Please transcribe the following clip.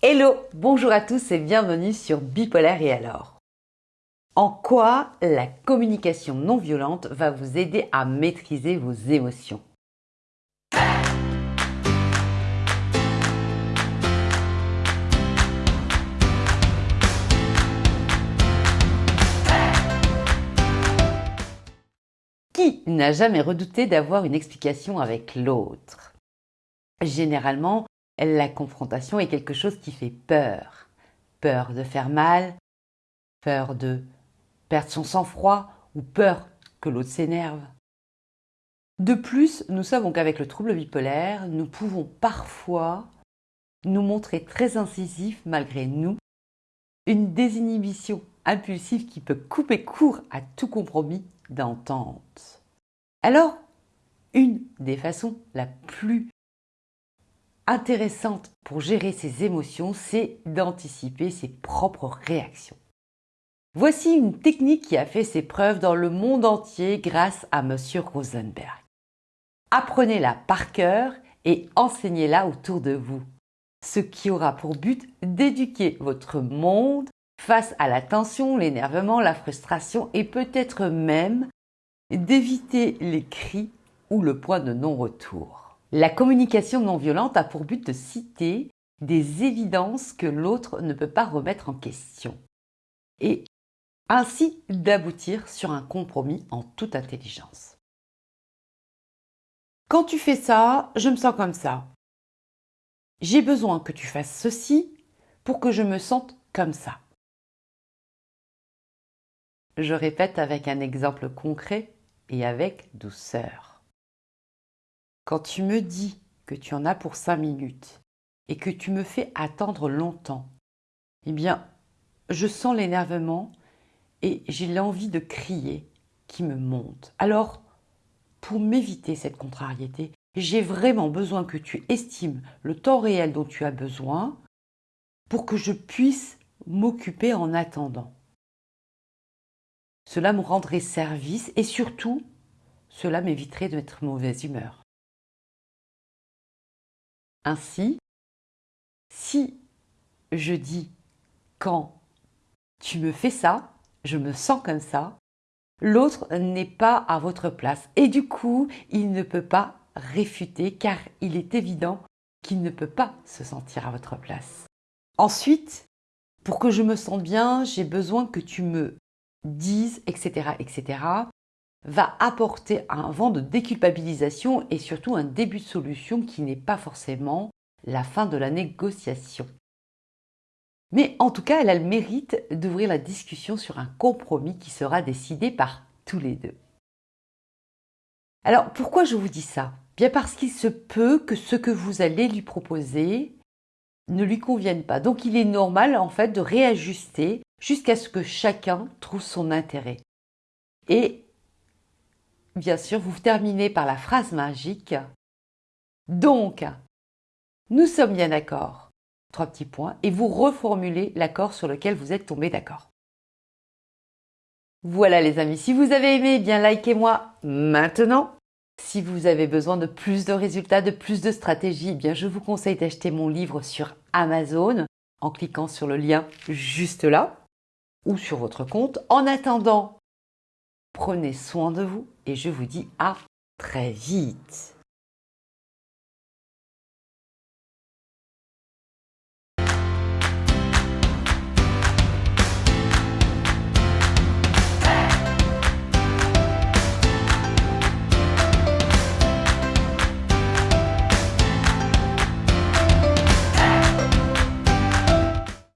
Hello, bonjour à tous et bienvenue sur Bipolaire et alors. En quoi la communication non violente va vous aider à maîtriser vos émotions? Qui n'a jamais redouté d'avoir une explication avec l'autre? Généralement, la confrontation est quelque chose qui fait peur. Peur de faire mal, peur de perdre son sang-froid ou peur que l'autre s'énerve. De plus, nous savons qu'avec le trouble bipolaire, nous pouvons parfois nous montrer très incisifs malgré nous, une désinhibition impulsive qui peut couper court à tout compromis d'entente. Alors, une des façons la plus intéressante pour gérer ses émotions, c'est d'anticiper ses propres réactions. Voici une technique qui a fait ses preuves dans le monde entier grâce à M. Rosenberg. Apprenez-la par cœur et enseignez-la autour de vous, ce qui aura pour but d'éduquer votre monde face à la tension, l'énervement, la frustration et peut-être même d'éviter les cris ou le point de non-retour. La communication non violente a pour but de citer des évidences que l'autre ne peut pas remettre en question et ainsi d'aboutir sur un compromis en toute intelligence. Quand tu fais ça, je me sens comme ça. J'ai besoin que tu fasses ceci pour que je me sente comme ça. Je répète avec un exemple concret et avec douceur. Quand tu me dis que tu en as pour cinq minutes et que tu me fais attendre longtemps, eh bien, je sens l'énervement et j'ai l'envie de crier qui me monte. Alors, pour m'éviter cette contrariété, j'ai vraiment besoin que tu estimes le temps réel dont tu as besoin pour que je puisse m'occuper en attendant. Cela me rendrait service et surtout, cela m'éviterait d'être mauvaise humeur. Ainsi, si je dis quand tu me fais ça, je me sens comme ça, l'autre n'est pas à votre place et du coup, il ne peut pas réfuter car il est évident qu'il ne peut pas se sentir à votre place. Ensuite, pour que je me sente bien, j'ai besoin que tu me dises, etc., etc., va apporter un vent de déculpabilisation et surtout un début de solution qui n'est pas forcément la fin de la négociation. Mais en tout cas, elle a le mérite d'ouvrir la discussion sur un compromis qui sera décidé par tous les deux. Alors pourquoi je vous dis ça? Bien parce qu'il se peut que ce que vous allez lui proposer ne lui convienne pas. Donc il est normal en fait de réajuster jusqu'à ce que chacun trouve son intérêt. Et bien sûr, vous terminez par la phrase magique. Donc, nous sommes bien d'accord. Trois petits points. Et vous reformulez l'accord sur lequel vous êtes tombé d'accord. Voilà les amis, si vous avez aimé, eh bien likez-moi maintenant. Si vous avez besoin de plus de résultats, de plus de stratégies, eh bien je vous conseille d'acheter mon livre sur Amazon en cliquant sur le lien juste là ou sur votre compte. En attendant, Prenez soin de vous et je vous dis à très vite.